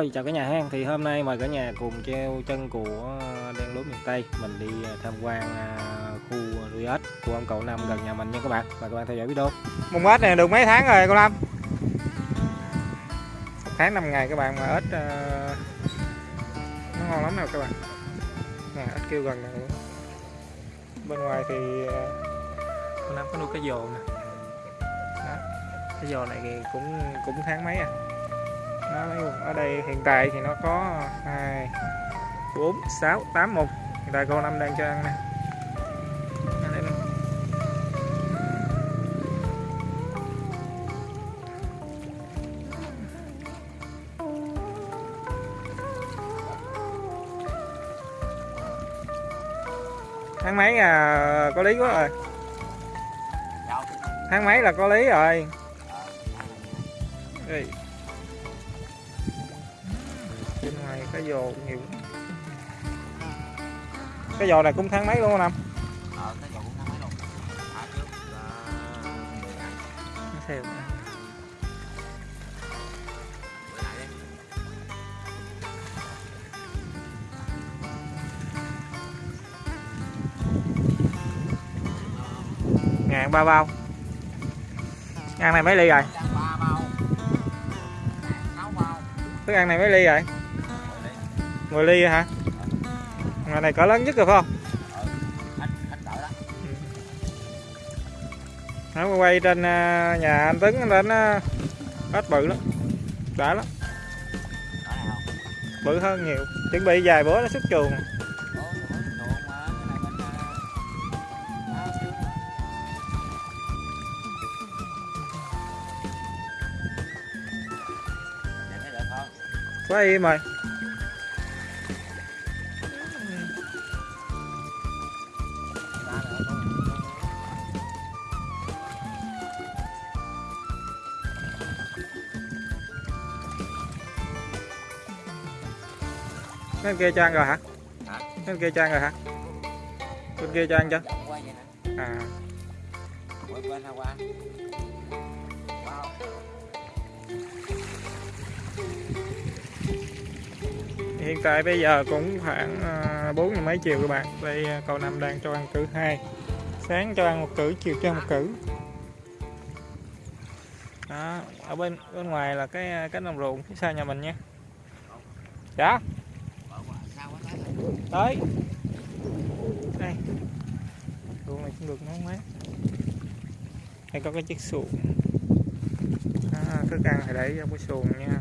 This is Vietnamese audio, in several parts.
Rồi chào cả nhà hang thì hôm nay mời cả nhà cùng treo chân của ờ, đen lúa miền Tây. Mình đi ờ, tham quan ờ, khu nuôi ếch của ông cậu Năm gần nhà mình nha các bạn. Mời các bạn theo dõi video. Mùng ếch này được mấy tháng rồi cậu Năm? Một tháng 5 ngày các bạn mà ếch nó ngon lắm nè các bạn. Nè, ếch kêu gần này bên ngoài thì cậu Năm có nuôi cái dồ nè. Đó cái dồ này thì cũng cũng tháng mấy à? Nó ở đây hiện tại thì nó có hai bốn sáu tám mùng hiện tại cô Năm đang cho ăn nè. Tháng mấy à có lý quá rồi. Tháng mấy là có lý rồi. Ê. cái dồ nhiều. Cái dồ này cũng tháng mấy luôn năm ờ cái cũng mấy luôn. Thả trước là đi ngàn ba bao. Ăn này mấy ly rồi? Thức ăn này mấy ly rồi 10 ly hả? Ngày này cỡ lớn nhất rồi phải không? Cỡ nó quay trên à, nhà anh Tuấn lên nó à, hết bự lắm đã lắm. Bự hơn nhiều chuẩn bị vài bữa nó xuất chuồng. Ủa, rồi? Bên kia cho ăn rồi hả? Hả? bên kia cho ăn rồi hả? Bên kia cho ăn chưa à. Hiện tại bây giờ cũng khoảng à, bốn giờ mấy chiều các bạn. Đây à, cậu năm đang cho ăn cử hai. Sáng cho ăn một cử chiều cho ăn một cử. Đó ở bên bên ngoài là cái à, cánh đồng ruộng phía sau nhà mình nha. Dạ tới đây. Luôn này cũng được nó quá đây có cái chiếc xuồng. À, thức ăn thì để trong cái xuồng nha.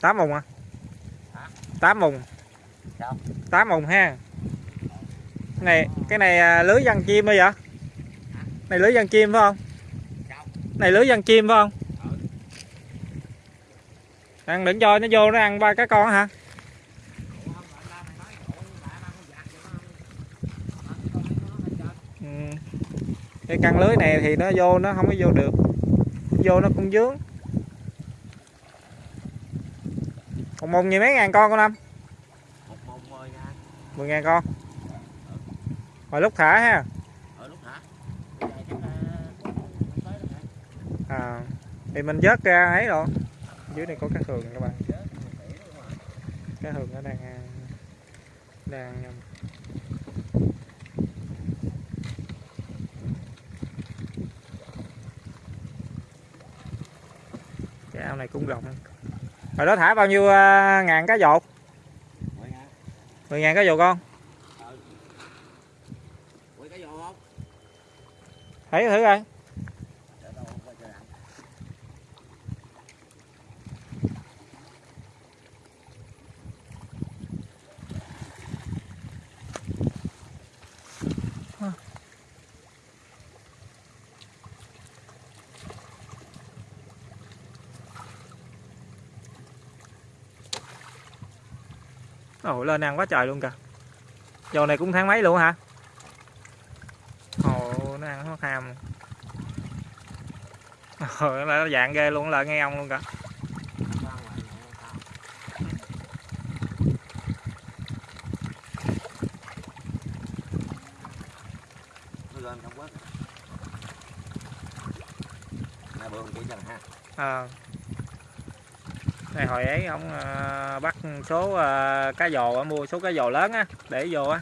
Tám vùng à? Tám vùng tám mùng ha. Này, cái này à, lưới dân chim bây giờ này, lưới dân chim phải không? Này, lưới dân chim phải không? Ăn đừng cho nó vô nó ăn ba cái con hả? Ừ. Cái căn lưới này thì nó vô, nó không có vô được. Vô nó cũng dướng. Còn mùng gì mấy ngàn con con năm. 10 ngàn con. Hồi lúc thả ha. À, Thì mình vớt ra ấy rồi. Dưới này có cá thường các bạn. Cá thường nó đang Đang Cái ao này cũng rộng. Hồi đó thả bao nhiêu à, ngàn cá dột? 10 ngàn cá con Ừ. Cái vô không? thấy thử coi Ồ, lên ăn quá trời luôn kìa. Dầu này cũng tháng mấy luôn hả? Ồ, nó ăn hot ham. Ồ, nó dạng ghê luôn, là nghe ông luôn kìa. Lên ờ. à này hồi ấy ông ờ, bắt số ờ, cá dồ á, mua số cá dồ lớn á để vô á.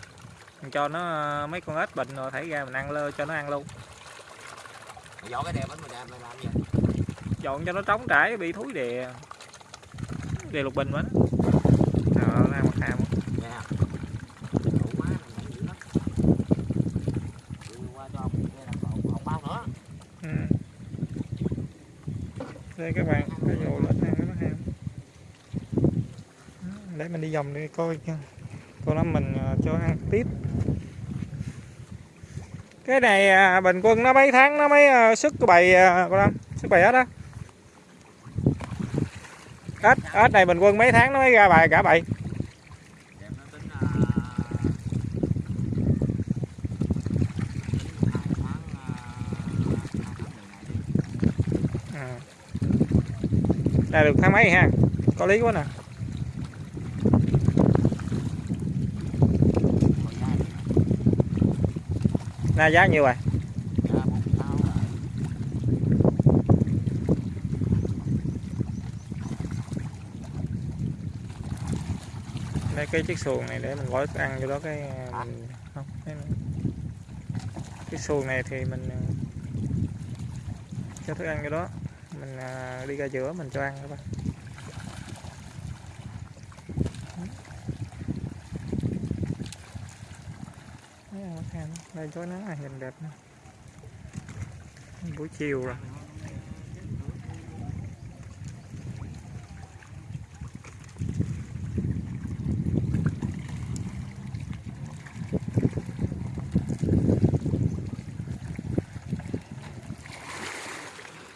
Cho nó ờ, mấy con ếch bệnh rồi thảy ra mình ăn lơ cho nó ăn luôn. Dọn cái đèn bánh mày làm gì dọn cho nó trống trải bị thúi đè. Đè lục bình Ờ, nó. Ăn mặt ham nghe đủ quá mày nhảy dữ lắm Đưa qua cho ông nghe là còn còn bao nữa ừ. đây các bạn cá dồ lớn ăn nó ham đấy, mình đi vòng đi coi coi nó mình à, cho ăn tiếp. Cái này à, bình quân nó mấy tháng, nó mới à, sức cái bầy con Lâm sức bầy ếch á. Ếch ếch này bình quân mấy tháng nó mới ra bài, cả bầy đây ra được tháng mấy ha? Có lý quá nè Còn giá thì na giá nhiêu rồi? Rồi. đây cái chiếc xuồng này để mình gói thức ăn cho đó cái à, mình không cái, cái xuồng này thì mình à, cho thức ăn cho đó. Mình à, đi ra giữa mình cho ăn các bạn Thấy không? Thấy không? Đây chói nắng là hình đẹp nè. Buổi chiều rồi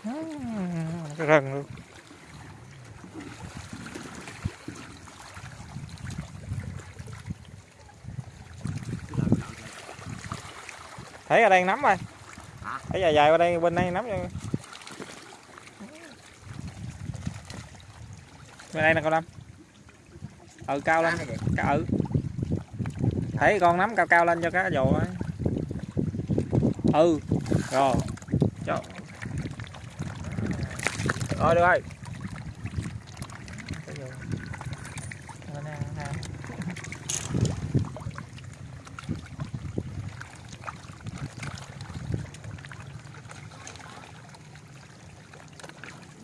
À, cái rừng luôn thấy ở đây nắm rồi. Hả? thấy dài dài qua đây bên đây nắm cho bên đây nè con lâm. Ừ cao lên. Cá ừ. Thấy con nắm cao cao lên cho cá dồ ấy. Ừ rồi. Cho rồi được rồi Cá dồ. Bên đây, ha.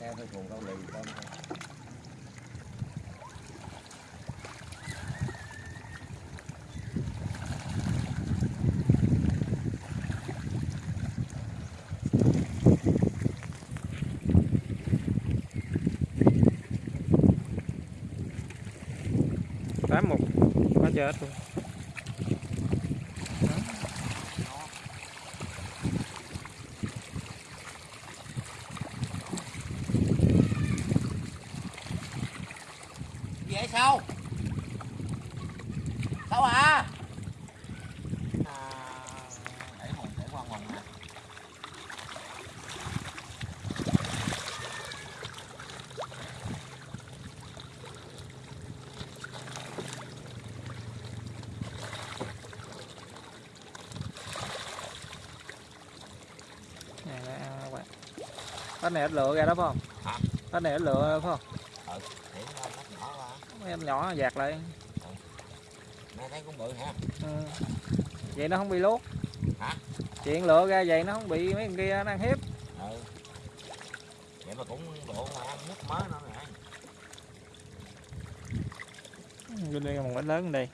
đeo theo cuồng câu lì con tám mục quá chết luôn vậy sao à à để hồn để qua hồn nè này nó ăn các bạn cái này ít lựa ra đó phải không? Hả? cái này ít lựa phải không? Để nó bắt nhỏ em nhỏ dạt lại. Mẹ thấy cũng bự ha ừ. vậy nó không bị lốt Hả? chuyện lựa ra vậy nó không bị mấy con kia nó ăn hiếp. Ừ. Vậy mà cũng độ mà ăn mút mới nữa nè. Bên đây một bánh lớn bên đây.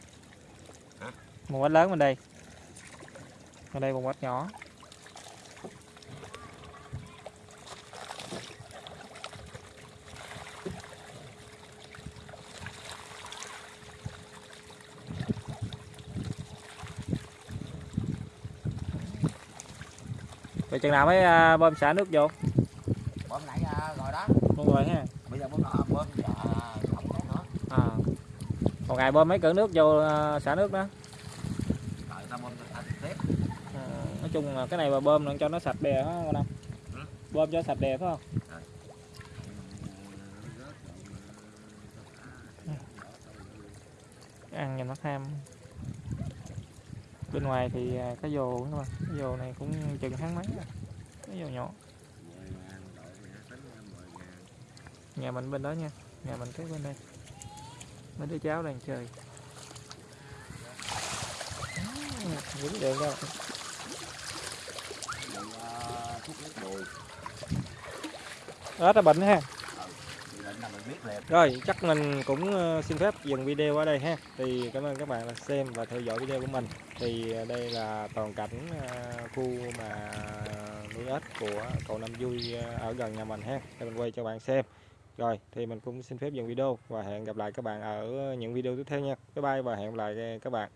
Hả? một bánh lớn bên đây. Bên đây một bánh nhỏ Vậy chừng nào mới à, bơm xả nước vô? Bơm nãy à, rồi đó. Luôn rồi ha. Bây giờ bơm à, bơm giờ không có nữa. À. một ngày bơm mấy cỡ nước vô à, xả nước đó? Rồi ta bơm tiếp. À, nói chung là cái này mà bơm cho nó sạch đè á con Ừ. bơm cho sạch đè phải không? Ăn nhìn nó tham bên ngoài thì à, cái cá dồ các bạn cá dồ này cũng chừng tháng mấy à? rồi cá dồ nhỏ. Nhà mình bên đó nha. Nhà mình cái bên đây. Mấy đứa cháu đang chơi. Dính đường đâu. Ớt là bệnh ha thì lệnh là mình biết liền rồi, chắc mình cũng ờ, xin phép dừng video ở đây ha. Thì cảm ơn các bạn đã xem và theo dõi video của mình. Thì ờ, đây là toàn cảnh ờ, khu mà nuôi ếch của cậu Năm Vui ở gần nhà mình ha. Để mình quay cho bạn xem. Rồi, thì mình cũng xin phép dừng video và hẹn gặp lại các bạn ở những video tiếp theo nha. Bye bye và hẹn gặp lại các bạn.